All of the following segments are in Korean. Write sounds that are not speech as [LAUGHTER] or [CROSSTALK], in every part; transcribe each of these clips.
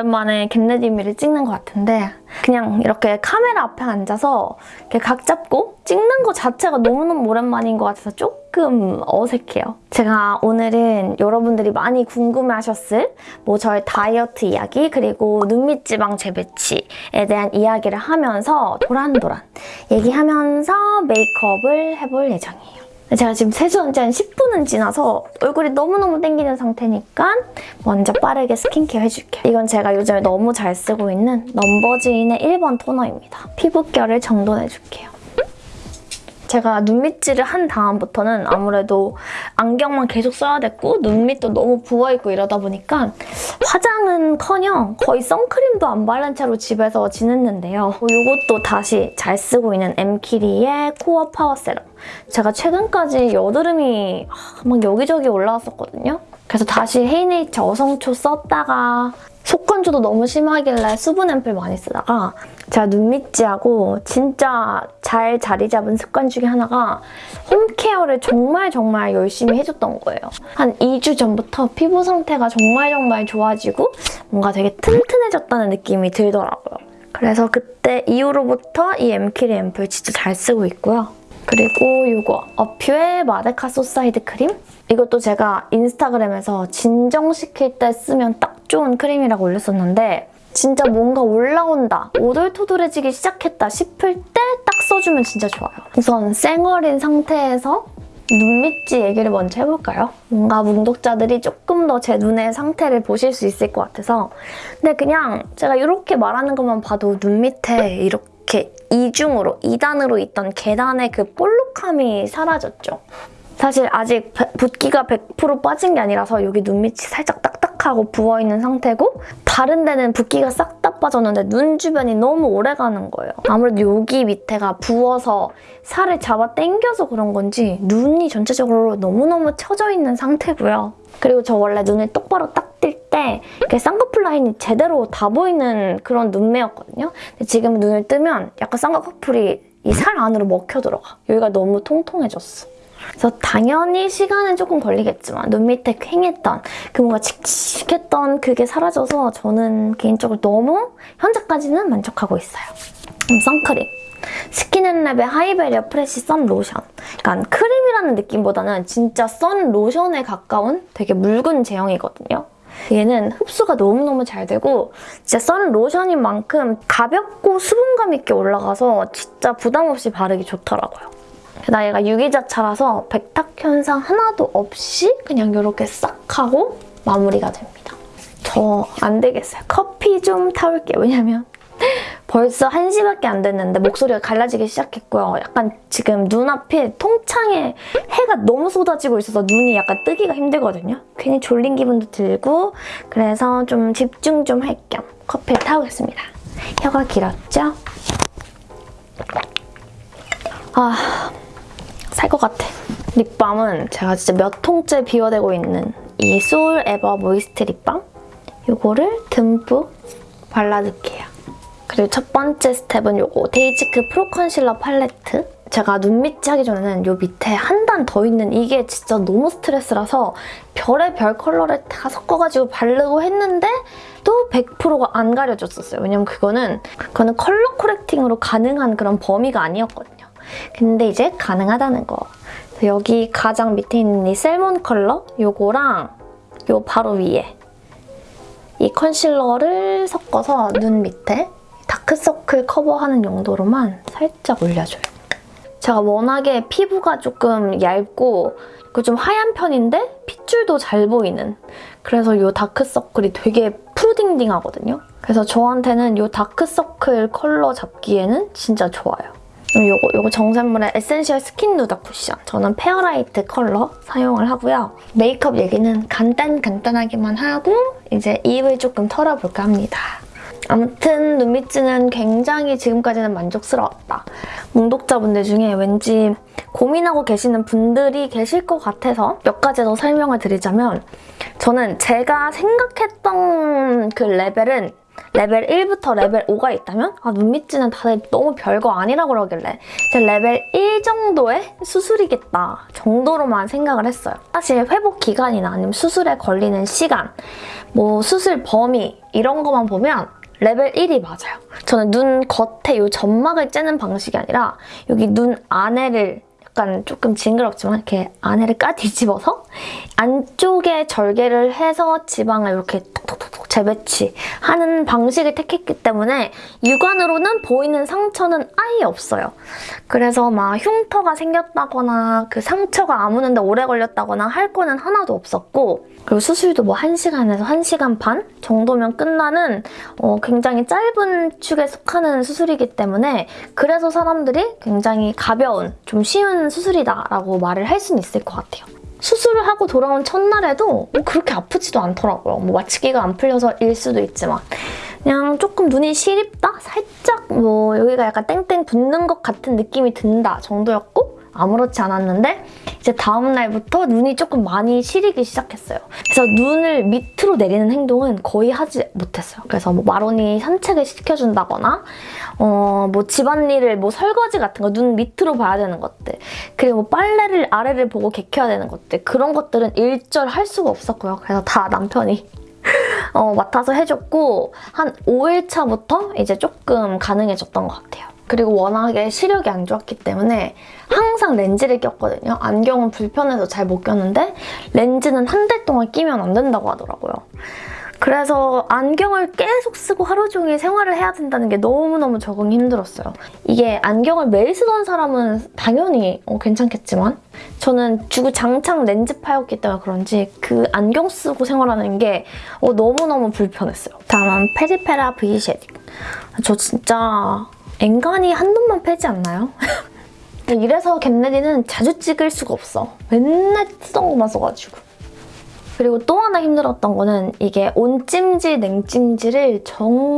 오랜만에 겟레디미를 찍는 것 같은데 그냥 이렇게 카메라 앞에 앉아서 이렇게 각 잡고 찍는 것 자체가 너무너무 오랜만인 것 같아서 조금 어색해요. 제가 오늘은 여러분들이 많이 궁금해하셨을 뭐 저의 다이어트 이야기 그리고 눈밑 지방 재배치에 대한 이야기를 하면서 도란도란 얘기하면서 메이크업을 해볼 예정이에요. 제가 지금 세수한 지 한 10분은 지나서 얼굴이 너무너무 땡기는 상태니까 먼저 빠르게 스킨케어 해줄게요. 이건 제가 요즘에 너무 잘 쓰고 있는 numbuzin의 1번 토너입니다. 피부결을 정돈해줄게요. 제가 눈밑지를 한 다음부터는 아무래도 안경만 계속 써야 됐고 눈밑도 너무 부어있고 이러다 보니까 화장은커녕 거의 선크림도 안 바른 채로 집에서 지냈는데요. 이것도 다시 잘 쓰고 있는 엠키리의 Core Power 세럼. 제가 최근까지 여드름이 막 여기저기 올라왔었거든요. 그래서 다시 헤이네이처 어성초 썼다가 속건조도 너무 심하길래 수분 앰플 많이 쓰다가 제가 눈 밑지하고 진짜 잘 자리 잡은 습관 중에 하나가 홈케어를 정말 정말 열심히 해줬던 거예요. 한 2주 전부터 피부 상태가 정말 정말 좋아지고 뭔가 되게 튼튼해졌다는 느낌이 들더라고요. 그래서 그때 이후로부터 이 엠키리 앰플 진짜 잘 쓰고 있고요. 그리고 이거 A'pieu의 Madecassoside 크림? 이것도 제가 인스타그램에서 진정시킬 때 쓰면 딱 좋은 크림이라고 올렸었는데 진짜 뭔가 올라온다, 오돌토돌해지기 시작했다 싶을 때 딱 써주면 진짜 좋아요. 우선 쌩얼인 상태에서 눈 밑지 얘기를 먼저 해볼까요? 뭔가 문독자들이 조금 더 제 눈의 상태를 보실 수 있을 것 같아서 근데 그냥 제가 이렇게 말하는 것만 봐도 눈 밑에 이렇게 이중으로, 이단으로 있던 계단의 그 볼록함이 사라졌죠. 사실 아직 붓기가 100% 빠진 게 아니라서 여기 눈밑이 살짝 딱딱하고 부어있는 상태고 다른 데는 붓기가 싹 다 빠졌는데 눈 주변이 너무 오래 가는 거예요. 아무래도 여기 밑에가 부어서 살을 잡아 당겨서 그런 건지 눈이 전체적으로 너무너무 처져 있는 상태고요. 그리고 저 원래 눈을 똑바로 딱 뜰때 쌍꺼풀 라인이 제대로 다 보이는 그런 눈매였거든요. 근데 지금 눈을 뜨면 약간 쌍꺼풀이 이 살 안으로 먹혀 들어가. 여기가 너무 통통해졌어. 그래서 당연히 시간은 조금 걸리겠지만 눈 밑에 퀭했던 그 뭔가 칙칙했던 그게 사라져서 저는 개인적으로 너무 현재까지는 만족하고 있어요. 음, 선크림. SKIN&LAB의 High Barrier Fresh 선 로션. 그러니까 크림이라는 느낌보다는 진짜 선 로션에 가까운 되게 묽은 제형이거든요. 얘는 흡수가 너무너무 잘 되고 진짜 선 로션인 만큼 가볍고 수분감 있게 올라가서 진짜 부담 없이 바르기 좋더라고요. 게다가 얘가 유기자차라서 백탁 현상 하나도 없이 그냥 이렇게 싹 하고 마무리가 됩니다. 저 안 되겠어요. 커피 좀 타올게요. 왜냐면 [LAUGHS] 벌써 1시밖에 안 됐는데 목소리가 갈라지기 시작했고요. 약간 지금 눈앞에 통창에 해가 너무 쏟아지고 있어서 눈이 약간 뜨기가 힘들거든요. 괜히 졸린 기분도 들고 그래서 좀 집중 좀 할 겸 커피를 타오겠습니다. 혀가 길었죠? 아... 살 것 같아. 립밤은 제가 진짜 몇 통째 비워대고 있는 이 소울 에버 Moist 립밤 이거를 듬뿍 발라줄게요. 그리고 첫 번째 스텝은 이거 dasique Pro 컨실러 팔레트 제가 눈 밑지 하기 전에는 이 밑에 한 단 더 있는 이게 진짜 너무 스트레스라서 별의 별 컬러를 다 섞어가지고 바르고 했는데 또 100%가 안 가려졌었어요. 왜냐면 그거는 그거는 컬러 correcting으로 가능한 그런 범위가 아니었거든요. 근데 이제 가능하다는 거. 여기 가장 밑에 있는 이 salmon 컬러 요거랑 요 바로 위에 이 컨실러를 섞어서 눈 밑에 다크서클 커버하는 용도로만 살짝 올려줘요. 제가 워낙에 피부가 조금 얇고 그좀 하얀 편인데 핏줄도 잘 보이는 그래서 이 다크서클이 되게 푸딩딩하거든요. 그래서 저한테는 이 다크서클 컬러 잡기에는 진짜 좋아요. 요거, 요거 정샘물의 Essential Skin Nuder 쿠션. 저는 Fair Light 컬러 사용을 하고요. 메이크업 얘기는 간단 간단하게만 하고 이제 입을 조금 털어볼까 합니다. 아무튼 눈밑지는 굉장히 지금까지는 만족스러웠다. 몽독자분들 중에 왠지 고민하고 계시는 분들이 계실 것 같아서 몇 가지 더 설명을 드리자면 저는 제가 생각했던 그 레벨은 레벨 1부터 레벨 5가 있다면 아, 눈 밑지는 다들 너무 별거 아니라 그러길래 이제 레벨 1 정도의 수술이겠다 정도로만 생각을 했어요. 사실 회복 기간이나 아니면 수술에 걸리는 시간, 뭐 수술 범위 이런 것만 보면 레벨 1이 맞아요. 저는 눈 겉에 이 점막을 째는 방식이 아니라 여기 눈 안에를 약간 조금 징그럽지만 이렇게 안에를 까 뒤집어서 [LAUGHS] 안쪽에 절개를 해서 지방을 이렇게 톡톡톡톡 재배치하는 방식을 택했기 때문에 육안으로는 보이는 상처는 아예 없어요. 그래서 막 흉터가 생겼다거나 그 상처가 아무는데 오래 걸렸다거나 할 거는 하나도 없었고 그리고 수술도 뭐 1시간에서 1시간 반 정도면 끝나는 어, 굉장히 짧은 축에 속하는 수술이기 때문에 그래서 사람들이 굉장히 가벼운, 좀 쉬운 수술이다라고 말을 할 수는 있을 것 같아요. 수술을 하고 돌아온 첫날에도 뭐 그렇게 아프지도 않더라고요. 뭐 마취기가 안 풀려서일 수도 있지만 그냥 조금 눈이 시립다? 살짝 뭐 여기가 약간 땡땡 붓는 것 같은 느낌이 든다 정도였고 아무렇지 않았는데 이제 다음 날부터 눈이 조금 많이 시리기 시작했어요. 그래서 눈을 밑으로 내리는 행동은 거의 하지 못했어요. 그래서 뭐 마론이 산책을 시켜준다거나 어, 뭐 집안일을 뭐 설거지 같은 거 눈 밑으로 봐야 되는 것들 그리고 뭐 빨래를 아래를 보고 개켜야 되는 것들 그런 것들은 일절 할 수가 없었고요. 그래서 다 남편이 [LAUGHS] 어, 맡아서 해줬고 한 5일차부터 이제 조금 가능해졌던 것 같아요. 그리고 워낙에 시력이 안 좋았기 때문에 항상 렌즈를 꼈거든요. 안경은 불편해서 잘 못 꼈는데 렌즈는 한 달 동안 끼면 안 된다고 하더라고요. 그래서 안경을 계속 쓰고 하루 종일 생활을 해야 된다는 게 너무너무 적응이 힘들었어요. 이게 안경을 매일 쓰던 사람은 당연히 어, 괜찮겠지만 저는 주구장창 렌즈파였기 때문에 그런지 그 안경 쓰고 생활하는 게 어, 너무너무 불편했어요. 다음은 페리페라 V shading. 저 진짜 앵간히 한 놈만 패지 않나요? [LAUGHS] 이래서 get ready는 자주 찍을 수가 없어. 맨날 쓰던 것만 써가지고. 그리고 또 하나 힘들었던 거는 이게 온찜질, 냉찜질을 정말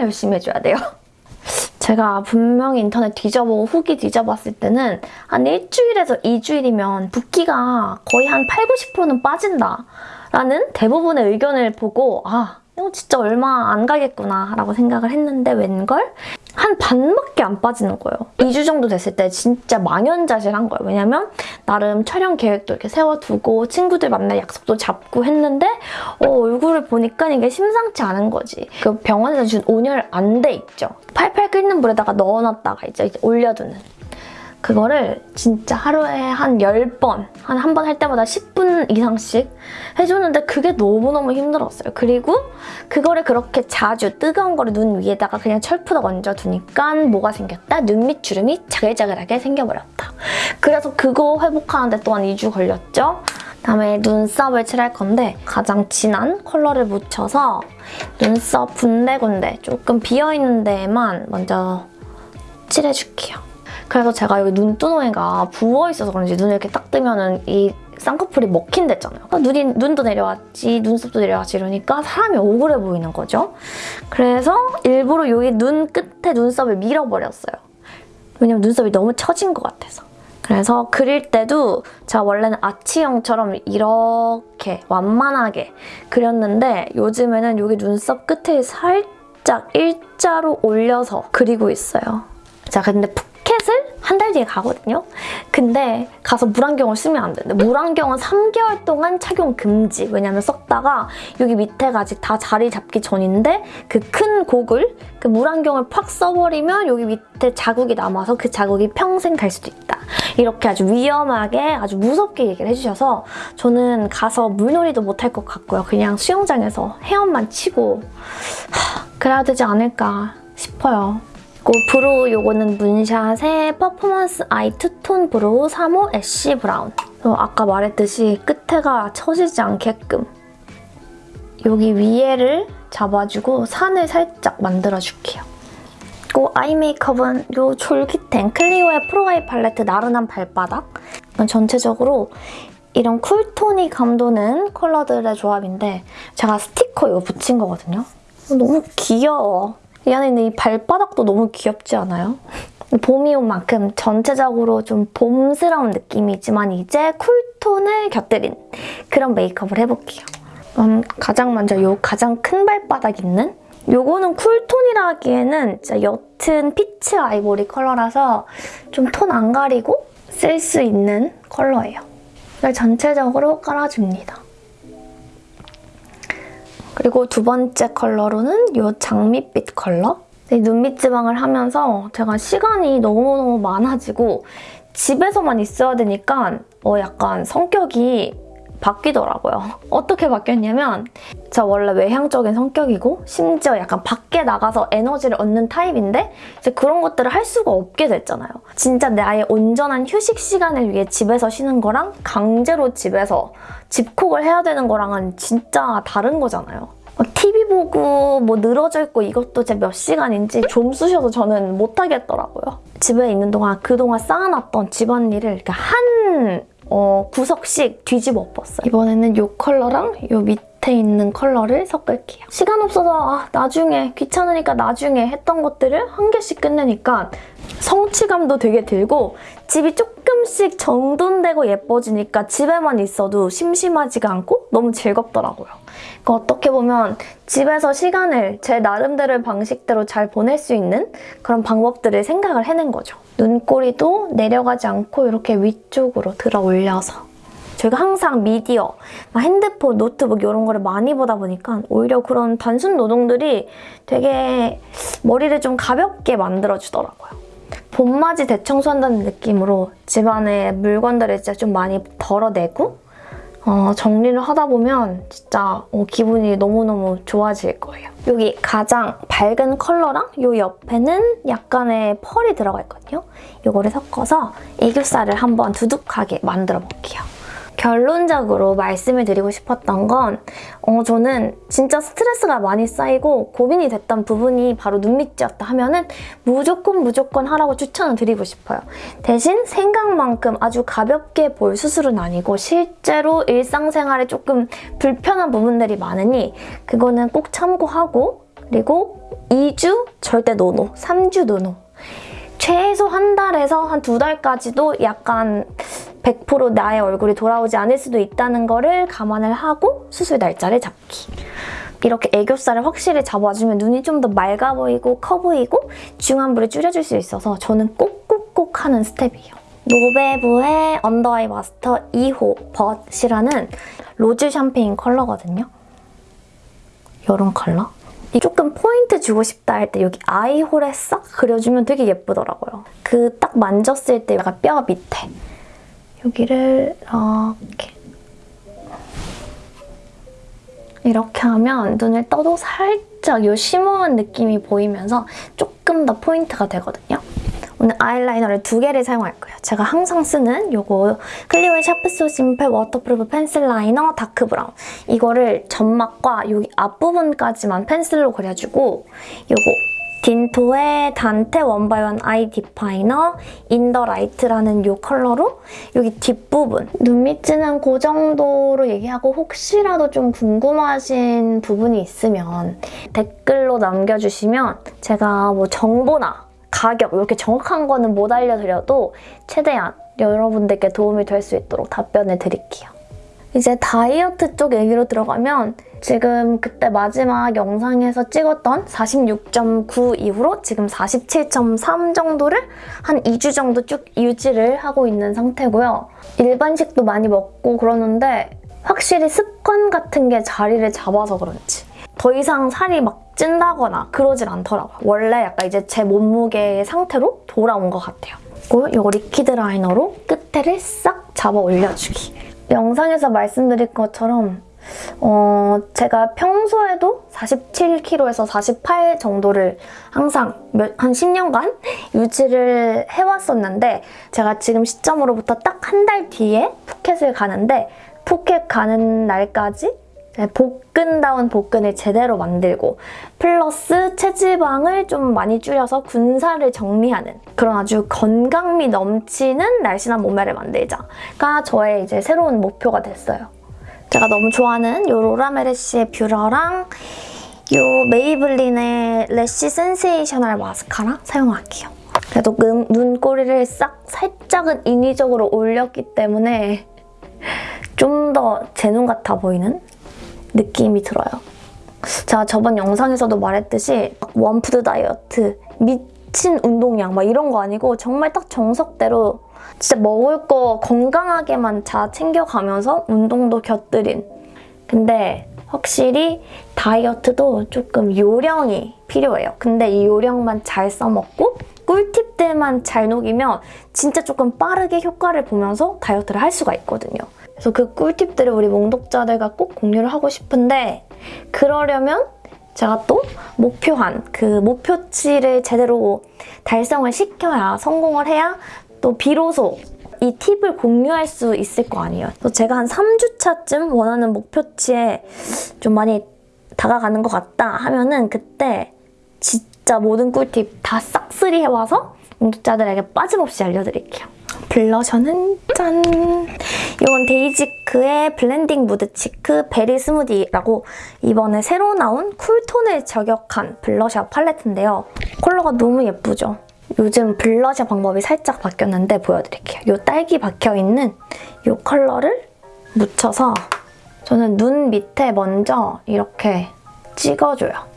열심히 해줘야 돼요. [LAUGHS] 제가 분명히 인터넷 뒤져보고 후기 뒤져봤을 때는 한 일주일에서 2주일이면 붓기가 거의 한 8, 90%는 빠진다 라는 대부분의 의견을 보고 아 이거 진짜 얼마 안 가겠구나 라고 생각을 했는데 웬걸? 한 반밖에 안 빠지는 거예요. 2주 정도 됐을 때 진짜 망연자실한 거예요. 왜냐면 나름 촬영 계획도 이렇게 세워두고 친구들 만날 약속도 잡고 했는데 어, 얼굴을 보니까 이게 심상치 않은 거지. 그 병원에서 준 온열 안돼 있죠. 팔팔 끓는 물에다가 넣어놨다가 이제 올려두는 그거를 진짜 하루에 한 10번, 한 한 번 할 때마다 10분 이상씩 해주는데 그게 너무너무 힘들었어요. 그리고 그거를 그렇게 자주 뜨거운 거를 눈 위에다가 그냥 철푸덕 얹어두니까 뭐가 생겼다? 눈밑 주름이 자글자글하게 생겨버렸다. 그래서 그거 회복하는데 또한 2주 걸렸죠. 다음에 눈썹을 칠할 건데 가장 진한 컬러를 묻혀서 눈썹 군데군데 조금 비어있는 데에만 먼저 칠해줄게요. 그래서 제가 여기 눈두덩이가 부어있어서 그런지 눈을 이렇게 딱 뜨면 은 이 쌍꺼풀이 먹힌댔잖아요. 눈이, 눈도 내려왔지, 눈썹도 내려왔지 이러니까 사람이 억울해 보이는 거죠. 그래서 일부러 여기 눈 끝에 눈썹을 밀어버렸어요. 왜냐면 눈썹이 너무 처진 것 같아서. 그래서 그릴 때도 제가 원래는 아치형처럼 이렇게 완만하게 그렸는데 요즘에는 여기 눈썹 끝에 살짝 일자로 올려서 그리고 있어요. 자, 근데 푸켓을 한 달 뒤에 가거든요. 근데 가서 물안경을 쓰면 안 되는데 물안경은 3개월 동안 착용 금지. 왜냐면 썼다가 여기 밑에가 아직 다 자리 잡기 전인데 그 큰 고글, 그 물안경을 팍 써버리면 여기 밑에 자국이 남아서 그 자국이 평생 갈 수도 있다. 이렇게 아주 위험하게 아주 무섭게 얘기를 해주셔서 저는 가서 물놀이도 못할 것 같고요. 그냥 수영장에서 헤엄만 치고 하, 그래야 되지 않을까 싶어요. 그리고 brow 요거는 문샷의 퍼포먼스 eye two tone brow 3호 ash brown. 아까 말했듯이 끝에가 처지지 않게끔 여기 위에를 잡아주고 산을 살짝 만들어줄게요. 그리고 아이 메이크업은 이 졸깃한 클리오의 프로 아이 팔레트 나른한 발바닥. 전체적으로 이런 쿨톤이 감도는 컬러들의 조합인데 제가 스티커 이거 붙인 거거든요. 너무 귀여워. 이 안에 있는 이 발바닥도 너무 귀엽지 않아요? 봄이 온 만큼 전체적으로 좀 봄스러운 느낌이지만 이제 cool tone을 곁들인 그런 메이크업을 해볼게요. 음, 가장 먼저 요 가장 큰 발바닥 있는 요거는 cool tone이라 하기에는 진짜 옅은 peach 아이보리 컬러라서 좀 톤 안 가리고 쓸 수 있는 컬러예요. 전체적으로 깔아줍니다. 그리고 두 번째 컬러로는 이 장밋빛 컬러. 눈밑 지방을 하면서 제가 시간이 너무너무 많아지고 집에서만 있어야 되니까 어 약간 성격이 바뀌더라고요. [LAUGHS] 어떻게 바뀌었냐면 저 원래 외향적인 성격이고 심지어 약간 밖에 나가서 에너지를 얻는 타입인데 이제 그런 것들을 할 수가 없게 됐잖아요. 진짜 나의 온전한 휴식 시간을 위해 집에서 쉬는 거랑 강제로 집에서 집콕을 해야 되는 거랑은 진짜 다른 거잖아요. TV 보고 뭐 늘어져 있고 이것도 제 몇 시간인지 좀 쑤셔서 저는 못하겠더라고요. 집에 있는 동안 그동안 쌓아놨던 집안일을 이렇게 한 어, 구석씩 뒤집어 엎었어요. 이번에는 이 컬러랑 이 밑에 있는 컬러를 섞을게요. 시간 없어서 아, 나중에 귀찮으니까 나중에 했던 것들을 한 개씩 끝내니까 성취감도 되게 들고 집이 조금씩 정돈되고 예뻐지니까 집에만 있어도 심심하지가 않고 너무 즐겁더라고요. 그러니까 어떻게 보면 집에서 시간을 제 나름대로의 방식대로 잘 보낼 수 있는 그런 방법들을 생각을 해낸 거죠. 눈꼬리도 내려가지 않고 이렇게 위쪽으로 들어 올려서 저희가 항상 미디어, 핸드폰, 노트북 이런 거를 많이 보다 보니까 오히려 그런 단순 노동들이 되게 머리를 좀 가볍게 만들어주더라고요. 봄맞이 대청소한다는 느낌으로 집안에 물건들을 진짜 좀 많이 덜어내고 어, 정리를 하다 보면 진짜 어, 기분이 너무너무 좋아질 거예요. 여기 가장 밝은 컬러랑 이 옆에는 약간의 펄이 들어가 있거든요. 이거를 섞어서 애교살을 한번 두둑하게 만들어 볼게요. 결론적으로 말씀을 드리고 싶었던 건 어, 저는 진짜 스트레스가 많이 쌓이고 고민이 됐던 부분이 바로 눈밑이었다 하면 은 무조건 무조건 하라고 추천을 드리고 싶어요. 대신 생각만큼 아주 가볍게 볼 수술은 아니고 실제로 일상생활에 조금 불편한 부분들이 많으니 그거는 꼭 참고하고 그리고 2주 절대 노노, 3주 노노 최소 한 달에서 한 두 달까지도 약간 100% 나의 얼굴이 돌아오지 않을 수도 있다는 거를 감안을 하고 수술 날짜를 잡기. 이렇게 애교살을 확실히 잡아주면 눈이 좀 더 맑아 보이고 커 보이고 중안부를 줄여줄 수 있어서 저는 꼭꼭꼭 하는 스텝이에요. 노베브의 under eye master 2호 벗이라는 rose 샴페인 컬러거든요. 이런 컬러? 조금 포인트 주고 싶다 할 때 여기 eye hole에 싹 그려주면 되게 예쁘더라고요. 그 딱 만졌을 때 약간 뼈 밑에 여기를 이렇게 이렇게 하면 눈을 떠도 살짝 이 shimmer한 느낌이 보이면서 조금 더 포인트가 되거든요. 오늘 아이라이너를 두 개를 사용할 거예요. 제가 항상 쓰는 요거 클리오의 Sharp So Simple Waterproof Pencil Liner Dark Brown 이거를 점막과 여기 앞부분까지만 pencil로 그려주고 요거 딘토의 단테 원바이원 아이 디파이너 인더 라이트라는 이 컬러로 여기 뒷부분 눈밑은 그 정도로 얘기하고 혹시라도 좀 궁금하신 부분이 있으면 댓글로 남겨주시면 제가 뭐 정보나 가격 이렇게 정확한 거는 못 알려드려도 최대한 여러분들께 도움이 될 수 있도록 답변을 드릴게요. 이제 다이어트 쪽 얘기로 들어가면 지금 그때 마지막 영상에서 찍었던 46.9 이후로 지금 47.3 정도를 한 2주 정도 쭉 유지를 하고 있는 상태고요. 일반식도 많이 먹고 그러는데 확실히 습관 같은 게 자리를 잡아서 그런지 더 이상 살이 막 찐다거나 그러질 않더라고요. 원래 약간 이제 제 몸무게의 상태로 돌아온 것 같아요. 그리고 이거 liquid liner로 끝에를 싹 잡아 올려주기. 영상에서 말씀드린 것처럼 어, 제가 평소에도 47kg에서 48 정도를 항상 몇, 한 10년간 [LAUGHS] 유지를 해왔었는데 제가 지금 시점으로부터 딱 한 달 뒤에 푸켓을 가는데 푸켓 가는 날까지 복근다운 복근을 제대로 만들고 플러스 체지방을 좀 많이 줄여서 군살을 정리하는 그런 아주 건강미 넘치는 날씬한 몸매를 만들자가 저의 이제 새로운 목표가 됐어요. 제가 너무 좋아하는 이 로라메르시의 뷰러랑 이 메이블린의 Lash Sensational 마스카라 사용할게요. 그래도 눈, 눈꼬리를 싹 살짝은 인위적으로 올렸기 때문에 좀 더 제 눈 같아 보이는 느낌이 들어요. 제가 저번 영상에서도 말했듯이 one food 다이어트, 미친 운동량 막 이런 거 아니고 정말 딱 정석대로 진짜 먹을 거 건강하게만 잘 챙겨가면서 운동도 곁들인 근데 확실히 다이어트도 조금 요령이 필요해요. 근데 이 요령만 잘 써먹고 꿀팁들만 잘 녹이면 진짜 조금 빠르게 효과를 보면서 다이어트를 할 수가 있거든요. 그래서 그 꿀팁들을 우리 몽독자들과 꼭 공유를 하고 싶은데 그러려면 제가 또 목표한 그 목표치를 제대로 달성을 시켜야 성공을 해야 또 비로소 이 팁을 공유할 수 있을 거 아니에요. 그래서 제가 한 3주차쯤 원하는 목표치에 좀 많이 다가가는 것 같다 하면은 그때 진짜 모든 꿀팁 다 싹쓸이 해와서 구독자들에게 빠짐없이 알려드릴게요. 블러셔는 짠! 이건 데이지크의 Blending Mood Cheek Berry Smoothie라고 이번에 새로 나온 cool tone을 저격한 블러셔 팔레트인데요. 컬러가 너무 예쁘죠? 요즘 블러셔 방법이 살짝 바뀌었는데 보여드릴게요. 이 딸기 박혀있는 이 컬러를 묻혀서 저는 눈 밑에 먼저 이렇게 찍어줘요.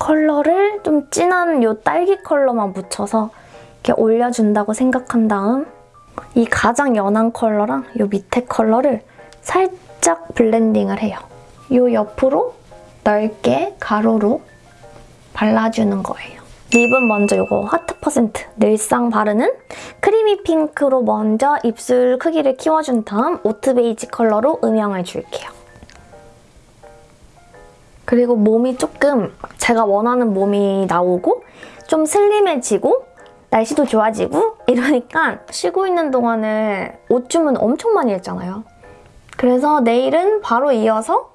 컬러를 좀 진한 이 딸기 컬러만 묻혀서 이렇게 올려준다고 생각한 다음 이 가장 연한 컬러랑 이 밑에 컬러를 살짝 blending을 해요. 이 옆으로 넓게 가로로 발라주는 거예요. lip은 먼저 이거 하트 퍼센트 늘상 바르는 creamy pink로 먼저 입술 크기를 키워준 다음 oat beige 컬러로 음영을 줄게요. 그리고 몸이 조금 제가 원하는 몸이 나오고 좀 slim해지고 날씨도 좋아지고 이러니까 쉬고 있는 동안에 옷 주문 엄청 많이 했잖아요. 그래서 내일은 바로 이어서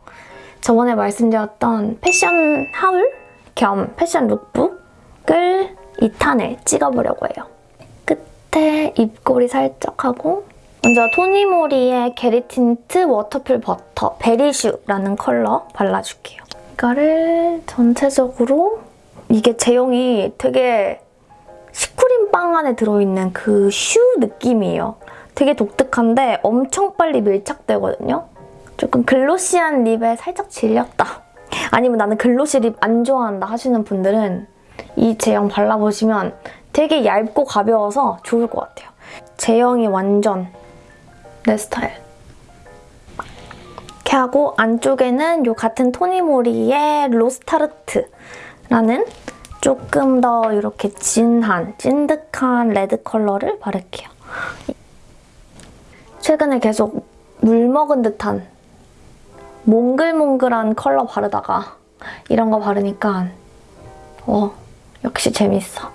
저번에 말씀드렸던 패션 haul 겸 패션 lookbook을 2탄을 찍어보려고 해요. 끝에 입꼬리 살짝 하고 먼저 토니모리의 겟잇틴트 워터풀 버터 베리슈라는 컬러 발라줄게요. 이거를 전체적으로 이게 제형이 되게 슈크림 빵 안에 들어있는 그 슈 느낌이에요. 되게 독특한데 엄청 빨리 밀착되거든요. 조금 glossy한 lip에 살짝 질렸다. 아니면 나는 glossy lip 안 좋아한다 하시는 분들은 이 제형 발라보시면 되게 얇고 가벼워서 좋을 것 같아요. 제형이 완전 내 스타일. 이렇게 하고 안쪽에는 이 같은 토니모리의 로즈타르트라는 조금 더 이렇게 진한, 찐득한 레드 컬러를 바를게요. 최근에 계속 물 먹은 듯한 몽글몽글한 컬러 바르다가 이런 거 바르니까 어 역시 재밌어.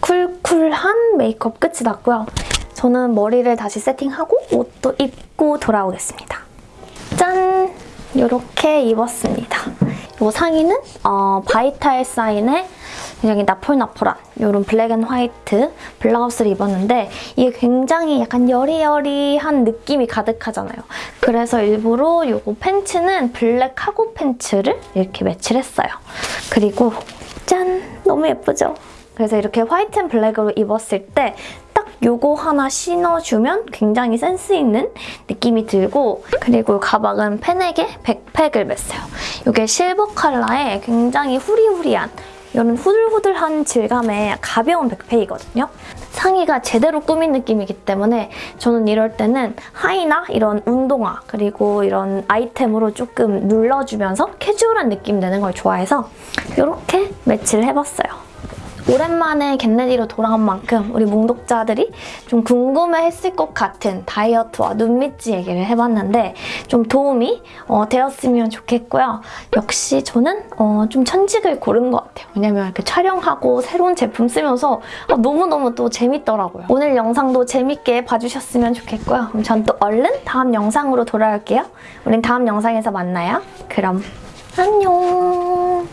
쿨쿨한 메이크업 끝이 났고요. 저는 머리를 다시 세팅하고 옷도 입고 돌아오겠습니다. 짠! 이렇게 입었습니다. 이 상의는 어, 바이탈 사인의 굉장히 나폴나폴한 이런 black and white 블라우스를 입었는데 이게 굉장히 약간 여리여리한 느낌이 가득하잖아요. 그래서 일부러 이 팬츠는 black cargo pants를 이렇게 매치를 했어요. 그리고 짠! 너무 예쁘죠? 그래서 이렇게 white and black으로 입었을 때 딱 요거 하나 신어주면 굉장히 센스 있는 느낌이 들고 그리고 가방은 펜에게 backpack을 맸어요. 이게 실버 컬러의 굉장히 후리후리한 이런 후들후들한 질감의 가벼운 백팩이거든요. 상의가 제대로 꾸민 느낌이기 때문에 저는 이럴 때는 하의나 이런 운동화 그리고 이런 아이템으로 조금 눌러주면서 캐주얼한 느낌 내는 걸 좋아해서 이렇게 매치를 해봤어요. 오랜만에 겟레디로 돌아온 만큼 우리 몽독자들이 좀 궁금해했을 것 같은 다이어트와 눈밑지 얘기를 해봤는데 좀 도움이 어, 되었으면 좋겠고요. 역시 저는 어, 좀 천직을 고른 것 같아요. 왜냐면 이렇게 촬영하고 새로운 제품 쓰면서 어, 너무너무 또 재밌더라고요. 오늘 영상도 재밌게 봐주셨으면 좋겠고요. 그럼 전 또 얼른 다음 영상으로 돌아올게요. 우린 다음 영상에서 만나요. 그럼 안녕!